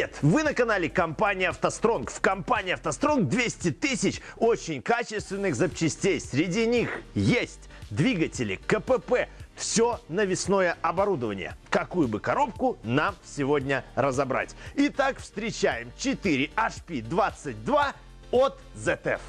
Привет! Вы на канале компании «АвтоСтронг». В компании «АвтоСтронг» 200 тысяч очень качественных запчастей. Среди них есть двигатели, КПП, все навесное оборудование. Какую бы коробку нам сегодня разобрать? Итак, встречаем 4 HP22 от ZF.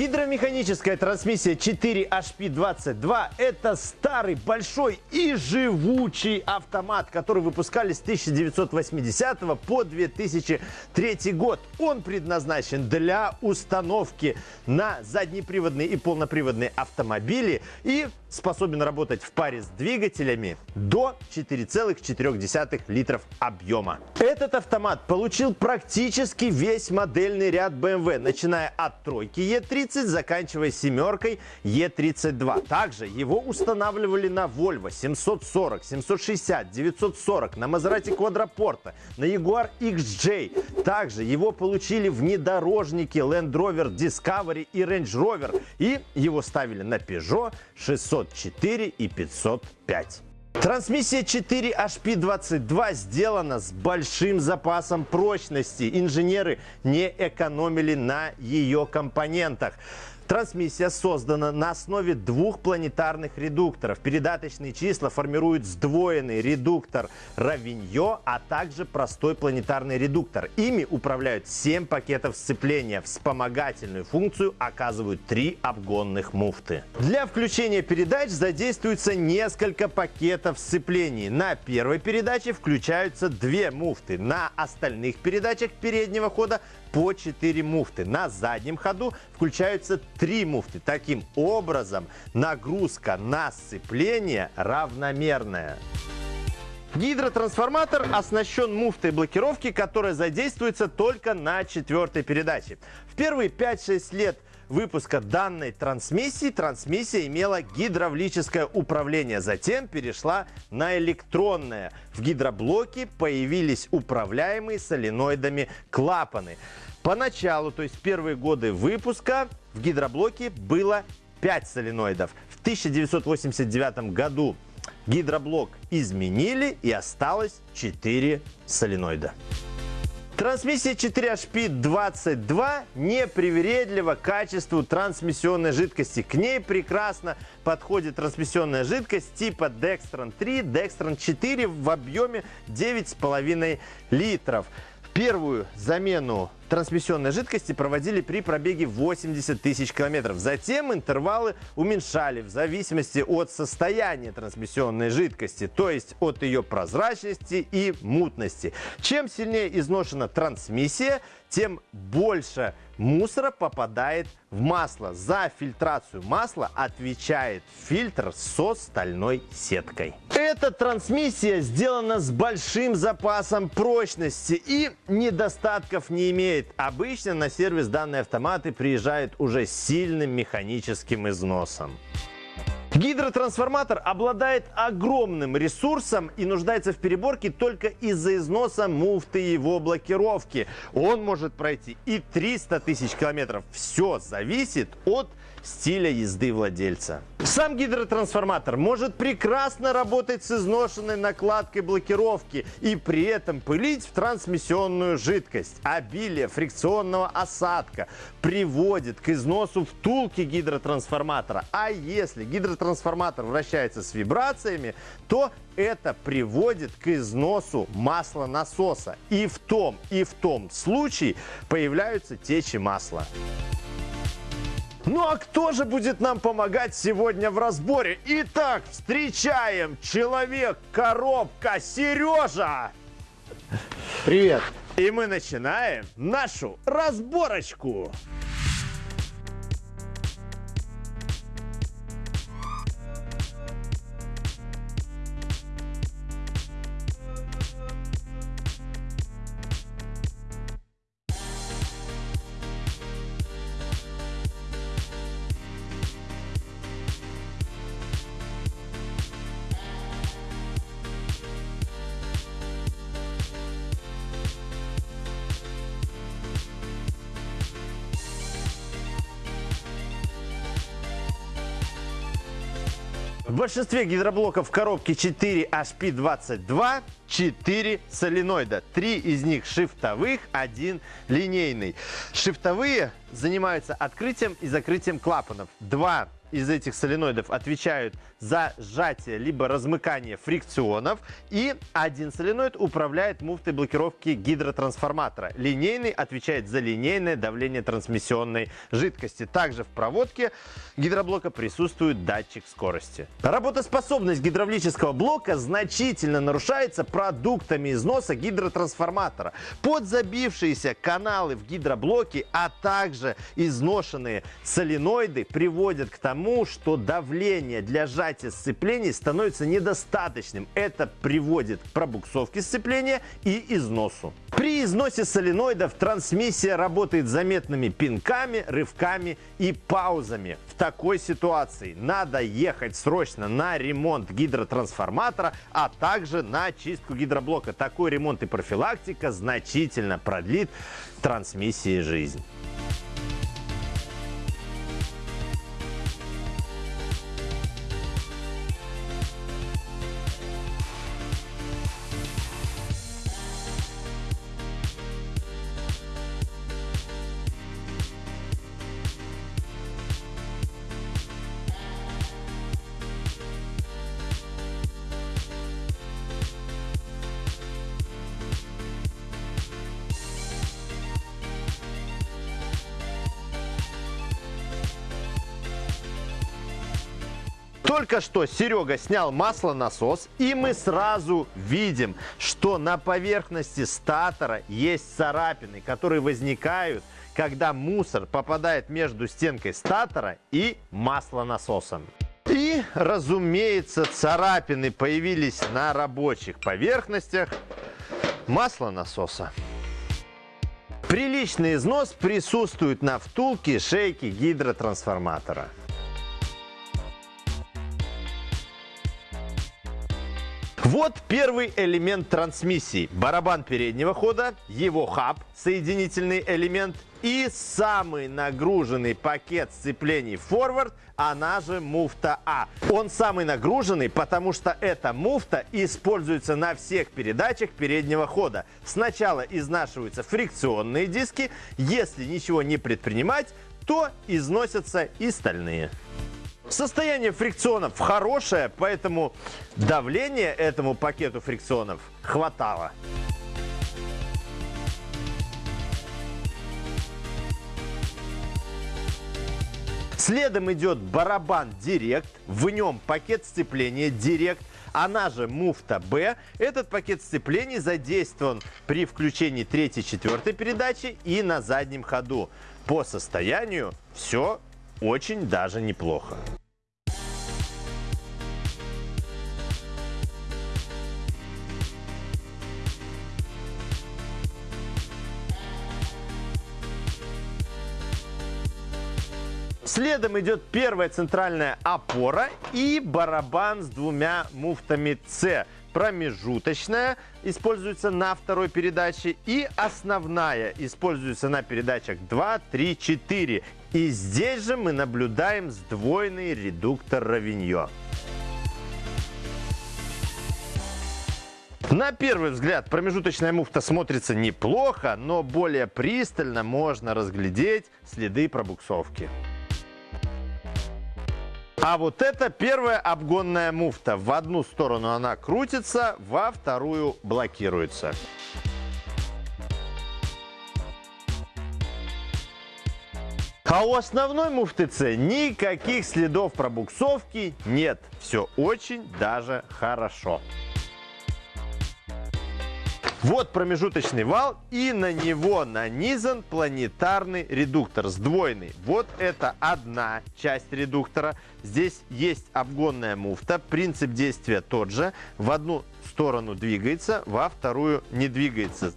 Гидромеханическая трансмиссия 4HP22 – это старый, большой и живучий автомат, который выпускали с 1980 по 2003 год. Он предназначен для установки на заднеприводные и полноприводные автомобили и способен работать в паре с двигателями до 4,4 литров объема. Этот автомат получил практически весь модельный ряд BMW, начиная от тройки E30, заканчивая семеркой E32. Также его устанавливали на Volvo 740, 760, 940, на Maserati Quadroporta, на Jaguar XJ. Также его получили внедорожники Land Rover Discovery и Range Rover. И его ставили на Peugeot 600 504 и 505. Трансмиссия 4HP22 сделана с большим запасом прочности. Инженеры не экономили на ее компонентах. Трансмиссия создана на основе двух планетарных редукторов. Передаточные числа формируют сдвоенный редуктор Равиньо, а также простой планетарный редуктор. Ими управляют 7 пакетов сцепления. Вспомогательную функцию оказывают три обгонных муфты. Для включения передач задействуется несколько пакетов сцеплений. На первой передаче включаются две муфты. На остальных передачах переднего хода по 4 муфты. На заднем ходу включаются 3 муфты. Таким образом, нагрузка на сцепление равномерная. Гидротрансформатор оснащен муфтой блокировки, которая задействуется только на четвертой передаче. В первые 5-6 лет выпуска данной трансмиссии трансмиссия имела гидравлическое управление, затем перешла на электронное. В гидроблоке появились управляемые соленоидами клапаны. Поначалу, то есть первые годы выпуска, в гидроблоке было 5 соленоидов. В 1989 году гидроблок изменили и осталось 4 соленоида. Трансмиссия 4HP22 непривередлива к качеству трансмиссионной жидкости. К ней прекрасно подходит трансмиссионная жидкость типа Dextran 3, Dextran 4 в объеме 9,5 литров. Первую замену трансмиссионной жидкости проводили при пробеге 80 тысяч километров. Затем интервалы уменьшали в зависимости от состояния трансмиссионной жидкости, то есть от ее прозрачности и мутности. Чем сильнее изношена трансмиссия, тем больше мусора попадает в масло. За фильтрацию масла отвечает фильтр со стальной сеткой. Эта трансмиссия сделана с большим запасом прочности и недостатков не имеет имеет. Обычно на сервис данные автоматы приезжают уже с сильным механическим износом. Гидротрансформатор обладает огромным ресурсом и нуждается в переборке только из-за износа муфты его блокировки. Он может пройти и 300 тысяч километров. Все зависит от стиля езды владельца. Сам гидротрансформатор может прекрасно работать с изношенной накладкой блокировки и при этом пылить в трансмиссионную жидкость. Обилие фрикционного осадка приводит к износу втулки гидротрансформатора. А если гидротрансформатор вращается с вибрациями, то это приводит к износу масла насоса. И в том, и в том случае появляются течи масла. Ну а кто же будет нам помогать сегодня в разборе? Итак, встречаем человек-коробка Сережа! Привет! И мы начинаем нашу разборочку. В большинстве гидроблоков коробки 4 HP22 4 соленоида. Три из них шифтовых, один линейный. Шифтовые занимаются открытием и закрытием клапанов. Два из этих соленоидов отвечают за сжатие либо размыкание фрикционов. И один соленоид управляет муфтой блокировки гидротрансформатора. Линейный отвечает за линейное давление трансмиссионной жидкости. Также в проводке гидроблока присутствует датчик скорости. Работоспособность гидравлического блока значительно нарушается продуктами износа гидротрансформатора. Подзабившиеся каналы в гидроблоке, а также изношенные соленоиды приводят к тому, что давление для сжатия сцеплений становится недостаточным. Это приводит к пробуксовке сцепления и износу. При износе соленоидов трансмиссия работает заметными пинками, рывками и паузами. В такой ситуации надо ехать срочно на ремонт гидротрансформатора, а также на чистку гидроблока. Такой ремонт и профилактика значительно продлит трансмиссии жизнь. Только что Серега снял маслонасос, и мы сразу видим, что на поверхности статора есть царапины, которые возникают, когда мусор попадает между стенкой статора и маслонасосом. И, разумеется, царапины появились на рабочих поверхностях маслонасоса. Приличный износ присутствует на втулке шейки гидротрансформатора. Вот первый элемент трансмиссии. Барабан переднего хода, его хаб, соединительный элемент и самый нагруженный пакет сцеплений форвард, она же муфта А. Он самый нагруженный, потому что эта муфта используется на всех передачах переднего хода. Сначала изнашиваются фрикционные диски, если ничего не предпринимать, то износятся и стальные. Состояние фрикционов хорошее, поэтому давление этому пакету фрикционов хватало. Следом идет барабан Директ, в нем пакет сцепления Директ, она же муфта Б. Этот пакет сцеплений задействован при включении третьей-четвертой передачи и на заднем ходу. По состоянию все очень даже неплохо. Следом идет первая центральная опора и барабан с двумя муфтами С. Промежуточная используется на второй передаче и основная используется на передачах 2, 3, 4. И здесь же мы наблюдаем сдвоенный редуктор Равиньо. На первый взгляд промежуточная муфта смотрится неплохо, но более пристально можно разглядеть следы пробуксовки. А вот это первая обгонная муфта. В одну сторону она крутится, во вторую блокируется. А у основной муфты С никаких следов пробуксовки нет. Все очень даже хорошо. Вот промежуточный вал, и на него нанизан планетарный редуктор сдвоенный. Вот это одна часть редуктора. Здесь есть обгонная муфта. Принцип действия тот же. В одну сторону двигается, во вторую не двигается.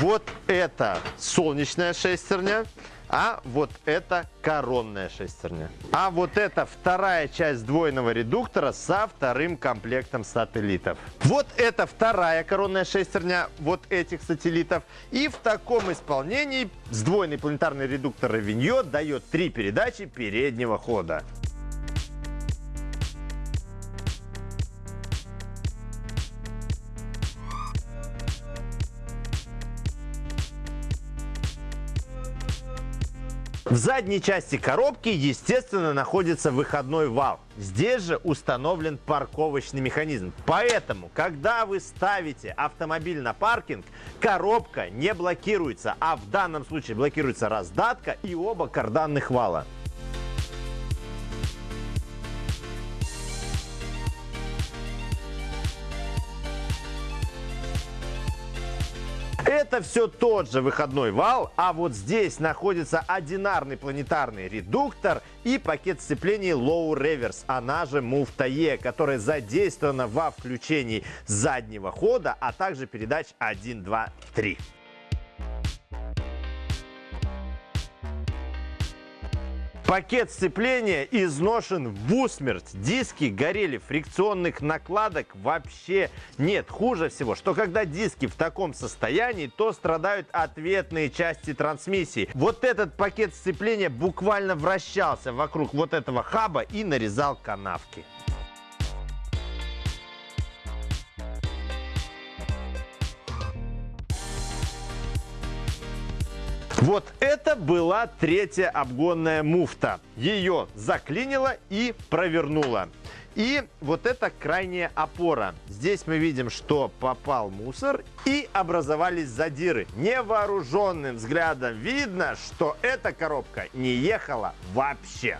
Вот это солнечная шестерня а вот это коронная шестерня. А вот это вторая часть сдвоенного редуктора со вторым комплектом сателлитов. Вот это вторая коронная шестерня вот этих сателлитов. И в таком исполнении сдвоенный планетарный редуктор Равиньо дает три передачи переднего хода. В задней части коробки, естественно, находится выходной вал. Здесь же установлен парковочный механизм. Поэтому, когда вы ставите автомобиль на паркинг, коробка не блокируется, а в данном случае блокируется раздатка и оба карданных вала. Это все тот же выходной вал, а вот здесь находится одинарный планетарный редуктор и пакет сцепления Low Reverse, она же муфта E, которая задействована во включении заднего хода, а также передач 1, 2, 3. Пакет сцепления изношен в усмерть. Диски горели, фрикционных накладок вообще нет. Хуже всего, что когда диски в таком состоянии, то страдают ответные части трансмиссии. Вот этот пакет сцепления буквально вращался вокруг вот этого хаба и нарезал канавки. Вот это была третья обгонная муфта. Ее заклинило и провернуло. И вот это крайняя опора. Здесь мы видим, что попал мусор и образовались задиры. Невооруженным взглядом видно, что эта коробка не ехала вообще.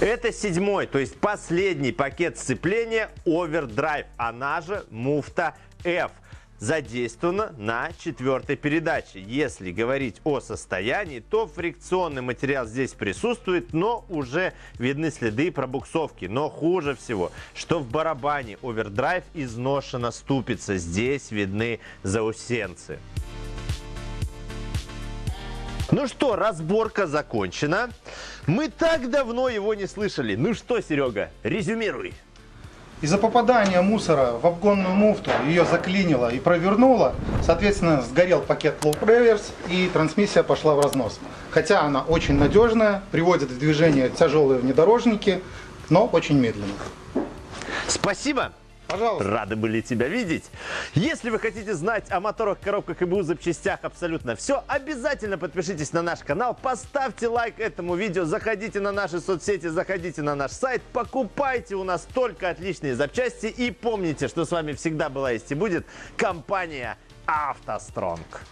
Это седьмой, то есть последний пакет сцепления Overdrive, она же муфта F задействована на четвертой передаче. Если говорить о состоянии, то фрикционный материал здесь присутствует, но уже видны следы пробуксовки. Но хуже всего, что в барабане овердрайв изношена ступица. Здесь видны заусенцы. Ну что, разборка закончена. Мы так давно его не слышали. Ну что, Серега, резюмируй. Из-за попадания мусора в обгонную муфту ее заклинило и провернуло, соответственно, сгорел пакет Low Reverse и трансмиссия пошла в разнос. Хотя она очень надежная, приводит в движение тяжелые внедорожники, но очень медленно. Спасибо. Пожалуйста. Рады были тебя видеть. Если вы хотите знать о моторах, коробках и БУ запчастях абсолютно все, обязательно подпишитесь на наш канал, поставьте лайк этому видео, заходите на наши соцсети, заходите на наш сайт, покупайте у нас только отличные запчасти и помните, что с вами всегда была есть и будет компания «АвтоСтронг».